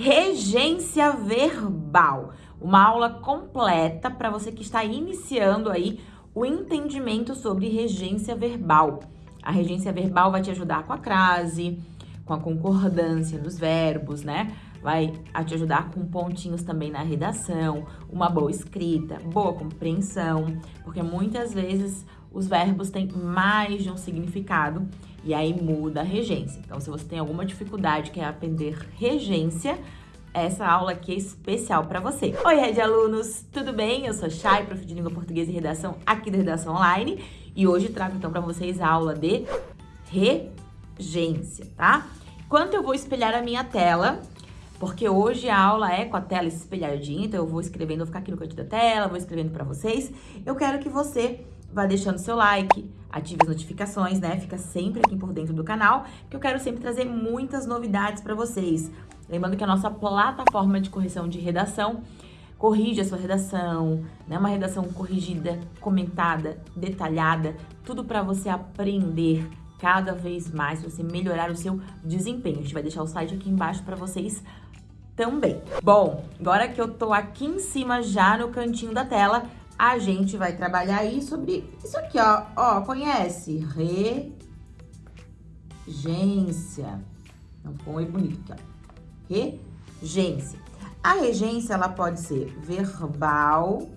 regência verbal. Uma aula completa para você que está iniciando aí o entendimento sobre regência verbal. A regência verbal vai te ajudar com a crase, com a concordância dos verbos, né? Vai te ajudar com pontinhos também na redação, uma boa escrita, boa compreensão, porque muitas vezes os verbos têm mais de um significado e aí muda a regência. Então, se você tem alguma dificuldade, quer aprender regência, essa aula aqui é especial para você. Oi, Red Alunos, tudo bem? Eu sou Chay, prof de língua portuguesa e redação aqui da Redação Online e hoje trago então para vocês a aula de regência, tá? Enquanto eu vou espelhar a minha tela, porque hoje a aula é com a tela espelhadinha, então eu vou escrevendo, vou ficar aqui no canto da tela, vou escrevendo para vocês. Eu quero que você vá deixando seu like, ative as notificações, né? Fica sempre aqui por dentro do canal, que eu quero sempre trazer muitas novidades para vocês. Lembrando que a nossa plataforma de correção de redação corrige a sua redação, né? Uma redação corrigida, comentada, detalhada, tudo para você aprender cada vez mais, você melhorar o seu desempenho. A gente vai deixar o site aqui embaixo para vocês também. Bom, agora que eu tô aqui em cima já no cantinho da tela, a gente vai trabalhar aí sobre isso aqui, ó. Ó, conhece? Regência. Não ficou muito bonito aqui, ó. Regência. A regência, ela pode ser verbal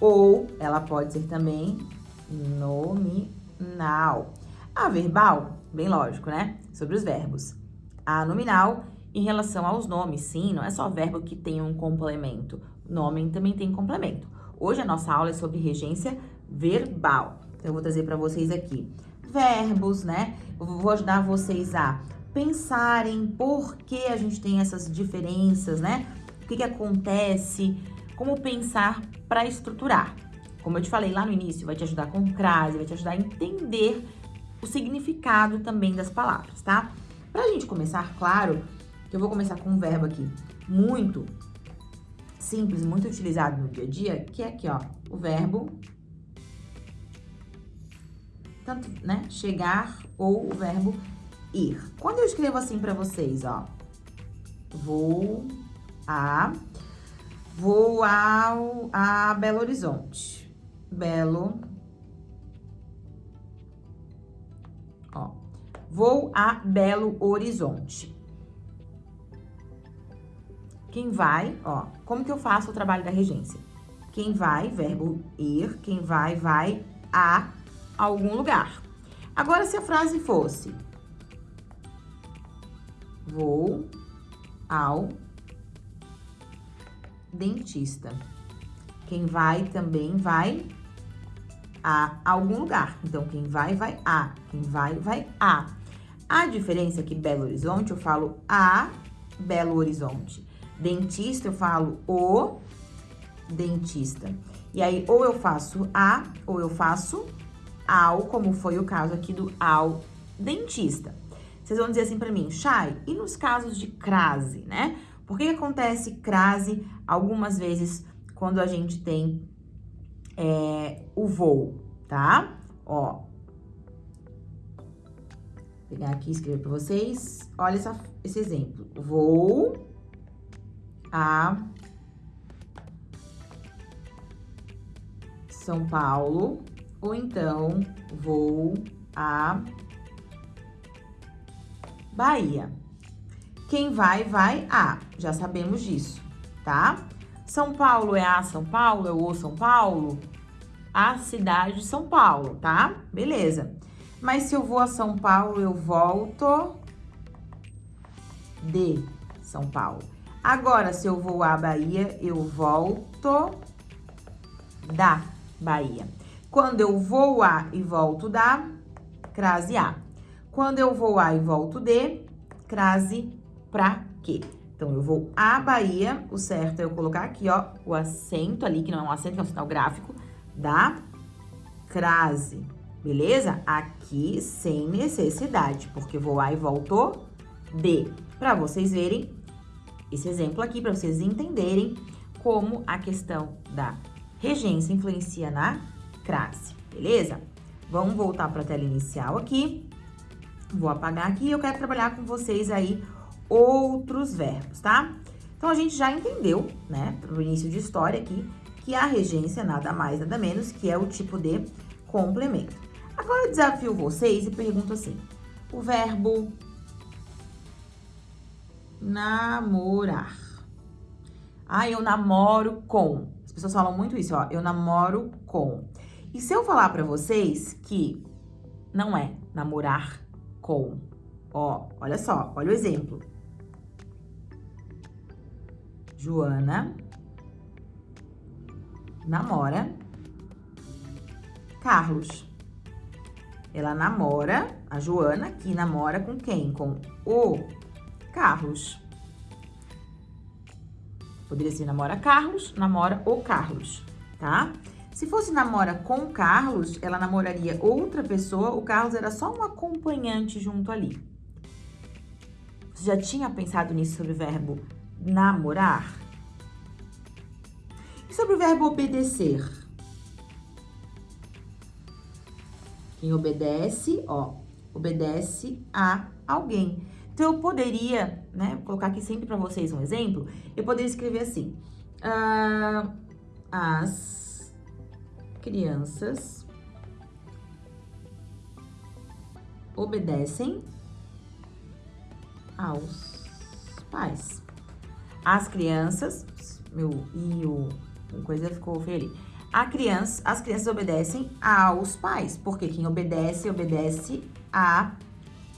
ou ela pode ser também nominal. A verbal, bem lógico, né? Sobre os verbos. A nominal, em relação aos nomes, sim, não é só verbo que tem um complemento. Nome também tem complemento. Hoje a nossa aula é sobre regência verbal. Então, eu vou trazer para vocês aqui verbos, né? Eu vou ajudar vocês a pensarem por que a gente tem essas diferenças, né? O que, que acontece, como pensar para estruturar. Como eu te falei lá no início, vai te ajudar com crase, vai te ajudar a entender o significado também das palavras, tá? Pra gente começar, claro, que eu vou começar com um verbo aqui muito simples, muito utilizado no dia a dia, que é aqui, ó, o verbo tanto, né, chegar ou o verbo ir. Quando eu escrevo assim para vocês, ó, vou a vou ao a Belo Horizonte. Belo Ó, vou a Belo Horizonte. Quem vai, ó, como que eu faço o trabalho da regência? Quem vai, verbo ir, quem vai, vai a algum lugar. Agora, se a frase fosse Vou ao dentista. Quem vai também vai a algum lugar. Então, quem vai, vai a. Quem vai, vai a. A diferença é que Belo Horizonte, eu falo a Belo Horizonte. Dentista, eu falo o dentista. E aí, ou eu faço a, ou eu faço ao, como foi o caso aqui do ao dentista. Vocês vão dizer assim pra mim, Chay, e nos casos de crase, né? Por que acontece crase algumas vezes quando a gente tem é, o voo, tá? Ó. Vou pegar aqui e escrever pra vocês. Olha essa, esse exemplo. Vou a São Paulo, ou então vou a Bahia. Quem vai, vai a. Já sabemos disso, tá? São Paulo é a São Paulo, é o São Paulo? A cidade de São Paulo, tá? Beleza. Mas se eu vou a São Paulo, eu volto de São Paulo. Agora, se eu vou à Bahia, eu volto da Bahia. Quando eu vou a e volto da, crase a. Quando eu vou a e volto de, crase pra quê? Então, eu vou à Bahia, o certo é eu colocar aqui, ó, o acento ali, que não é um acento, é um sinal gráfico, da crase, beleza? Aqui, sem necessidade, porque vou a e volto de. Pra vocês verem esse exemplo aqui para vocês entenderem como a questão da regência influencia na crase, beleza? Vamos voltar para a tela inicial aqui. Vou apagar aqui e eu quero trabalhar com vocês aí outros verbos, tá? Então, a gente já entendeu, né, pro início de história aqui, que a regência nada mais, nada menos, que é o tipo de complemento. Agora, eu desafio vocês e pergunto assim, o verbo namorar. Ah, eu namoro com. As pessoas falam muito isso, ó, eu namoro com. E se eu falar pra vocês que não é namorar com, ó, olha só, olha o exemplo. Joana namora Carlos. Ela namora, a Joana, que namora com quem? Com o Carlos. Poderia ser namora Carlos, namora o Carlos, tá? Se fosse namora com Carlos, ela namoraria outra pessoa, o Carlos era só um acompanhante junto ali. Você já tinha pensado nisso sobre o verbo namorar? E sobre o verbo obedecer? Quem obedece, ó, obedece a alguém. Então, eu poderia, né, colocar aqui sempre para vocês um exemplo, eu poderia escrever assim, uh, as crianças obedecem aos pais. As crianças, meu e o coisa ficou feia ali. A criança, as crianças obedecem aos pais, porque quem obedece, obedece a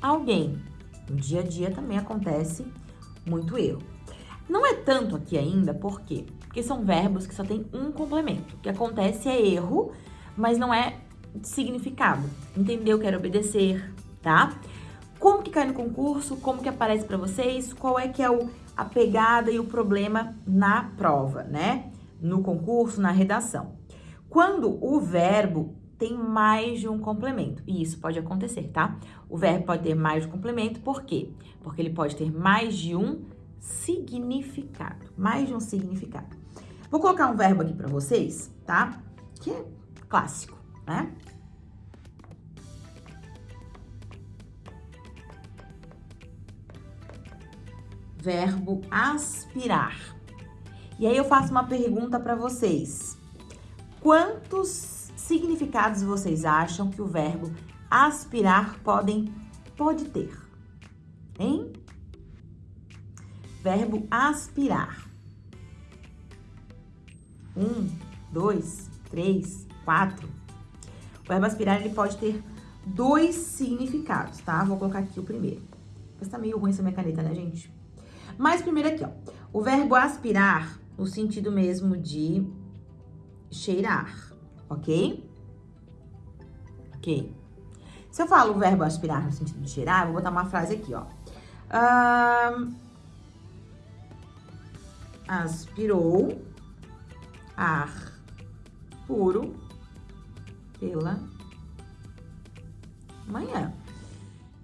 alguém. No dia a dia também acontece muito erro. Não é tanto aqui ainda, por quê? Porque são verbos que só tem um complemento. O que acontece é erro, mas não é significado. Entendeu? Quero obedecer, tá? Como que cai no concurso? Como que aparece para vocês? Qual é que é o, a pegada e o problema na prova, né? No concurso, na redação. Quando o verbo tem mais de um complemento. E isso pode acontecer, tá? O verbo pode ter mais de um complemento, por quê? Porque ele pode ter mais de um significado. Mais de um significado. Vou colocar um verbo aqui para vocês, tá? Que é clássico, né? Verbo aspirar. E aí eu faço uma pergunta para vocês. Quantos significados vocês acham que o verbo aspirar podem, pode ter? Hein? Verbo aspirar. Um, dois, três, quatro. O verbo aspirar, ele pode ter dois significados, tá? Vou colocar aqui o primeiro. Mas tá meio ruim essa minha caneta, né, gente? Mas primeiro aqui, ó. O verbo aspirar, no sentido mesmo de cheirar ok? Ok. Se eu falo o verbo aspirar no sentido de cheirar, eu vou botar uma frase aqui, ó. Um, aspirou ar puro pela manhã,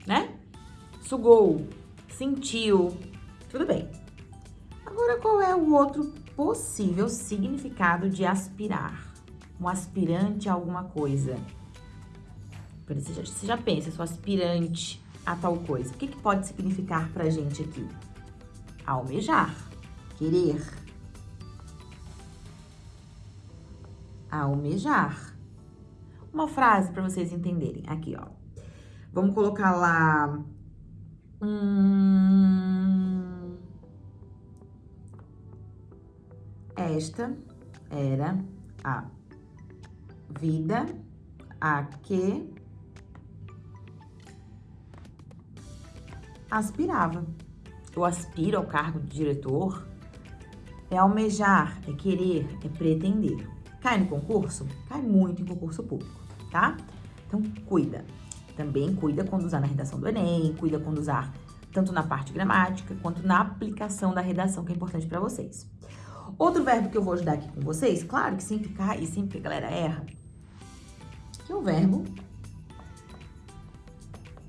né? Sugou, sentiu, tudo bem. Agora, qual é o outro possível significado de aspirar? Um aspirante a alguma coisa. Você já, você já pensa, sou aspirante a tal coisa. O que, que pode significar pra gente aqui? Almejar, querer. Almejar. Uma frase para vocês entenderem. Aqui, ó. Vamos colocar lá... Hum, esta era a vida a que aspirava. Eu aspiro ao cargo de diretor. É almejar, é querer, é pretender. Cai no concurso? Cai muito em concurso público, tá? Então, cuida. Também cuida quando usar na redação do Enem, cuida quando usar tanto na parte gramática quanto na aplicação da redação, que é importante para vocês. Outro verbo que eu vou ajudar aqui com vocês, claro que sempre cai e sempre a galera erra, que é o verbo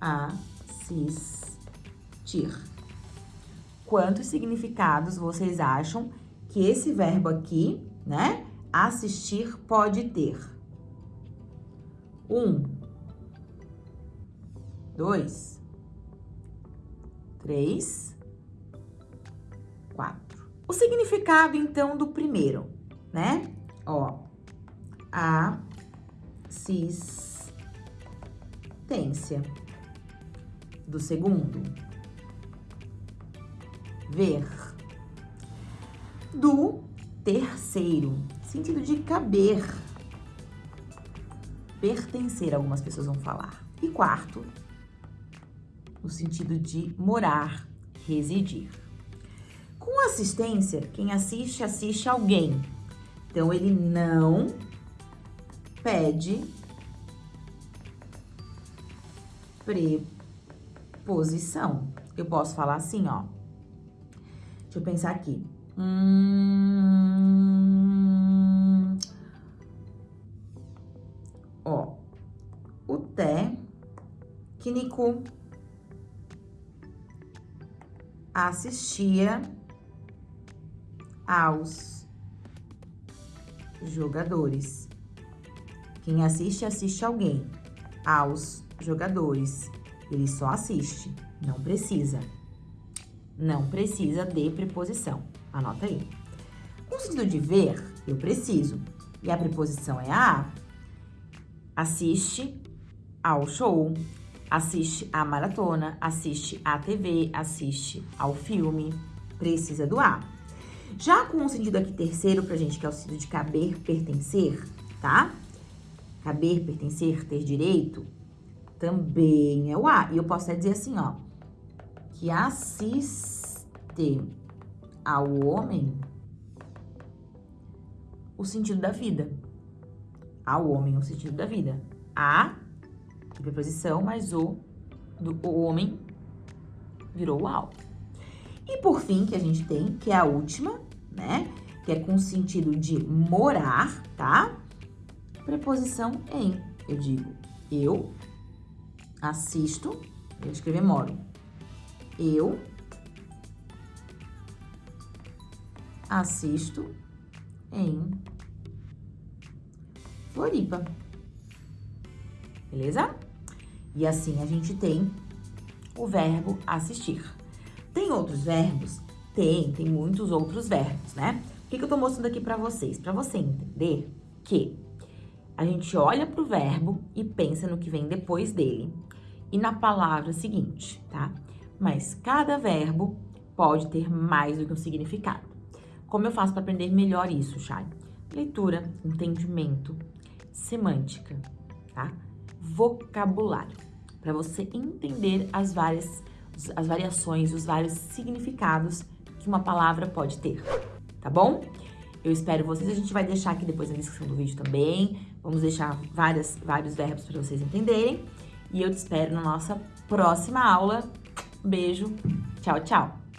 assistir. Quantos significados vocês acham que esse verbo aqui, né, assistir pode ter? Um, dois, três, quatro. O significado, então, do primeiro, né? Ó, assistência. Do segundo, ver. Do terceiro, sentido de caber, pertencer, algumas pessoas vão falar. E quarto, no sentido de morar, residir. Com assistência, quem assiste, assiste alguém. Então, ele não pede preposição. Eu posso falar assim, ó. Deixa eu pensar aqui. Hum, ó, o técnico assistia aos jogadores. Quem assiste, assiste alguém. Aos jogadores. Ele só assiste, não precisa. Não precisa de preposição. Anota aí. Com sentido de ver, eu preciso. E a preposição é a. Assiste ao show, assiste à maratona, assiste à TV, assiste ao filme. Precisa do A. Já com o sentido aqui terceiro pra gente, que é o sentido de caber, pertencer, tá? Caber, pertencer, ter direito, também é o A. E eu posso até dizer assim, ó, que assiste ao homem o sentido da vida. Ao homem o sentido da vida. A, preposição, mas o do o homem virou o ao. E por fim, que a gente tem, que é a última, né? Que é com sentido de morar, tá? Preposição em. Eu digo eu assisto, eu vou escrever moro. Eu assisto em Floripa. Beleza? E assim a gente tem o verbo assistir. Tem outros verbos? Tem, tem muitos outros verbos, né? O que, que eu tô mostrando aqui pra vocês? Pra você entender que a gente olha pro verbo e pensa no que vem depois dele e na palavra seguinte, tá? Mas cada verbo pode ter mais do que um significado. Como eu faço para aprender melhor isso, Chay? Leitura, entendimento, semântica, tá? Vocabulário, para você entender as várias as variações, os vários significados que uma palavra pode ter, tá bom? Eu espero vocês, a gente vai deixar aqui depois na descrição do vídeo também, vamos deixar várias, vários verbos para vocês entenderem. E eu te espero na nossa próxima aula. Beijo, tchau, tchau!